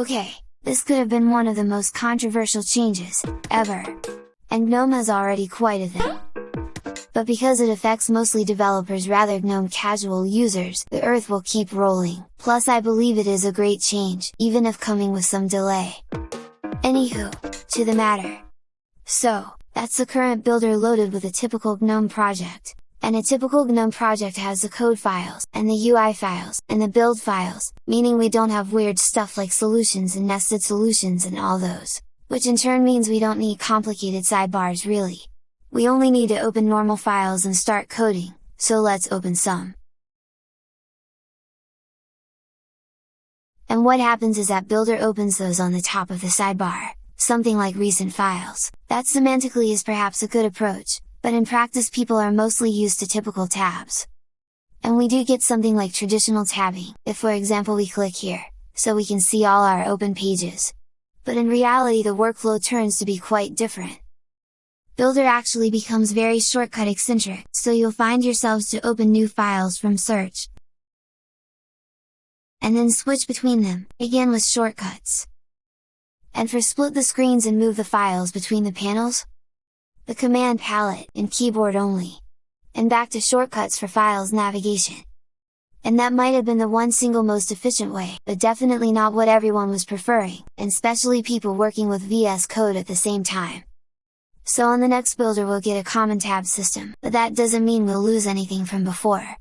Okay, this could have been one of the most controversial changes, ever! And GNOME has already quite a thing! But because it affects mostly developers rather GNOME casual users, the earth will keep rolling, plus I believe it is a great change, even if coming with some delay. Anywho, to the matter. So, that's the current builder loaded with a typical GNOME project, and a typical GNOME project has the code files, and the UI files, and the build files, meaning we don't have weird stuff like solutions and nested solutions and all those, which in turn means we don't need complicated sidebars really. We only need to open normal files and start coding, so let's open some. And what happens is that Builder opens those on the top of the sidebar, something like recent files, that semantically is perhaps a good approach, but in practice people are mostly used to typical tabs. And we do get something like traditional tabbing, if for example we click here, so we can see all our open pages. But in reality the workflow turns to be quite different. Builder actually becomes very shortcut eccentric, so you'll find yourselves to open new files from search, and then switch between them, again with shortcuts. And for split the screens and move the files between the panels, the command palette, and keyboard only. And back to shortcuts for files navigation. And that might have been the one single most efficient way, but definitely not what everyone was preferring, and especially people working with VS Code at the same time. So on the next builder we'll get a common tab system, but that doesn't mean we'll lose anything from before.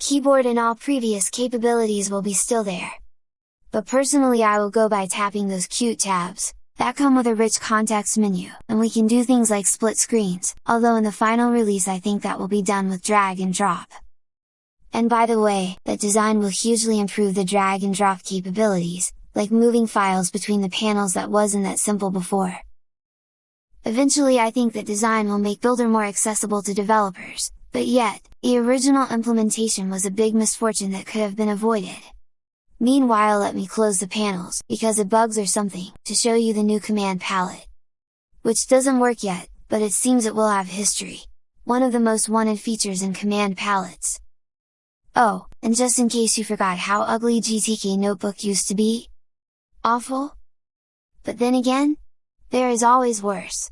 Keyboard and all previous capabilities will be still there. But personally I will go by tapping those cute tabs, that come with a rich context menu, and we can do things like split screens, although in the final release I think that will be done with drag and drop. And by the way, that design will hugely improve the drag and drop capabilities, like moving files between the panels that wasn't that simple before. Eventually I think that design will make Builder more accessible to developers, but yet, the original implementation was a big misfortune that could have been avoided. Meanwhile let me close the panels, because it bugs or something, to show you the new command palette. Which doesn't work yet, but it seems it will have history. One of the most wanted features in command palettes. Oh, and just in case you forgot how ugly GTK Notebook used to be? Awful? But then again? There is always worse!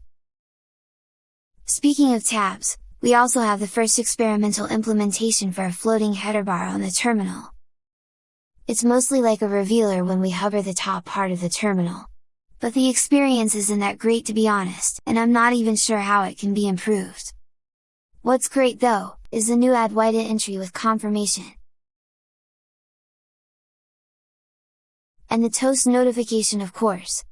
Speaking of tabs, we also have the first experimental implementation for a floating header bar on the terminal, it's mostly like a revealer when we hover the top part of the terminal. But the experience isn't that great to be honest, and I'm not even sure how it can be improved. What's great though, is the new Adwaita entry with confirmation. And the toast notification of course.